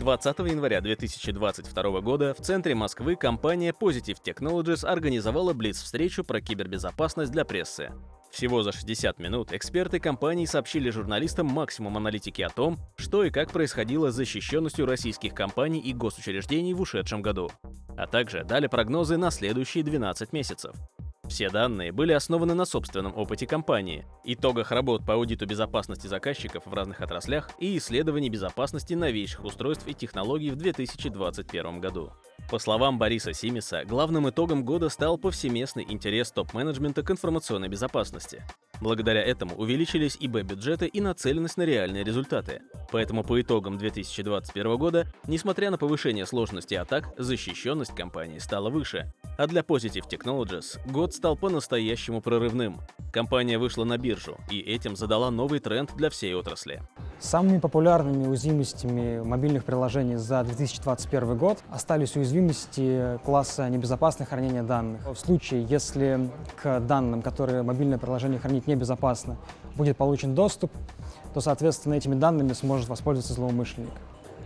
20 января 2022 года в центре Москвы компания Positive Technologies организовала блиц-встречу про кибербезопасность для прессы. Всего за 60 минут эксперты компании сообщили журналистам максимум аналитики о том, что и как происходило с защищенностью российских компаний и госучреждений в ушедшем году, а также дали прогнозы на следующие 12 месяцев. Все данные были основаны на собственном опыте компании, итогах работ по аудиту безопасности заказчиков в разных отраслях и исследований безопасности новейших устройств и технологий в 2021 году. По словам Бориса Симиса, главным итогом года стал повсеместный интерес топ-менеджмента к информационной безопасности. Благодаря этому увеличились и Б-бюджеты и нацеленность на реальные результаты. Поэтому по итогам 2021 года, несмотря на повышение сложности атак, защищенность компании стала выше. А для Positive Technologies год стал по-настоящему прорывным. Компания вышла на биржу, и этим задала новый тренд для всей отрасли. Самыми популярными уязвимостями мобильных приложений за 2021 год остались уязвимости класса небезопасное хранение данных. В случае, если к данным, которые мобильное приложение хранить небезопасно, будет получен доступ, то, соответственно, этими данными сможет воспользоваться злоумышленник.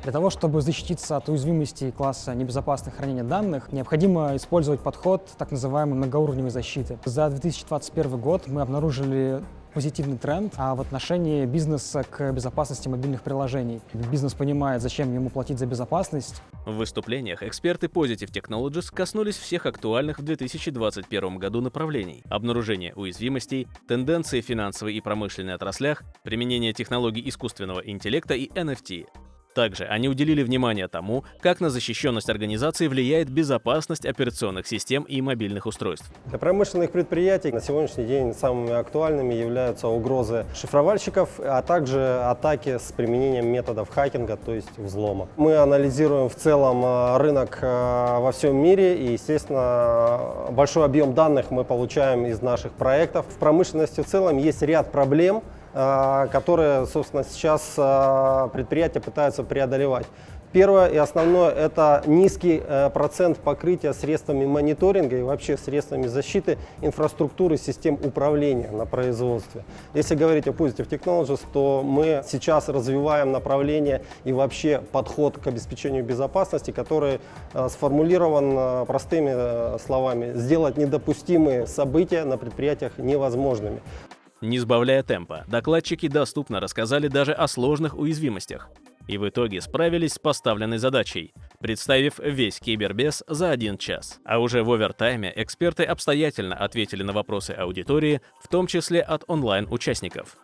Для того, чтобы защититься от уязвимости класса небезопасное хранение данных, необходимо использовать подход так называемой многоуровневой защиты. За 2021 год мы обнаружили позитивный тренд а в отношении бизнеса к безопасности мобильных приложений. Бизнес понимает, зачем ему платить за безопасность. В выступлениях эксперты Positive Technologies коснулись всех актуальных в 2021 году направлений – обнаружения уязвимостей, тенденции в финансовой и промышленной отраслях, применение технологий искусственного интеллекта и NFT. Также они уделили внимание тому, как на защищенность организации влияет безопасность операционных систем и мобильных устройств. Для промышленных предприятий на сегодняшний день самыми актуальными являются угрозы шифровальщиков, а также атаки с применением методов хакинга, то есть взлома. Мы анализируем в целом э, рынок э, во всем мире и, естественно, большой объем данных мы получаем из наших проектов. В промышленности в целом есть ряд проблем, которые, собственно, сейчас э, предприятия пытаются преодолевать. Первое и основное – это низкий э, процент покрытия средствами мониторинга и вообще средствами защиты инфраструктуры систем управления на производстве. Если говорить о Positive Technologies, то мы сейчас развиваем направление и вообще подход к обеспечению безопасности, который сформулирован простыми словами – сделать недопустимые события на предприятиях невозможными. Не сбавляя темпа, докладчики доступно рассказали даже о сложных уязвимостях. И в итоге справились с поставленной задачей, представив весь кибербез за один час. А уже в овертайме эксперты обстоятельно ответили на вопросы аудитории, в том числе от онлайн-участников.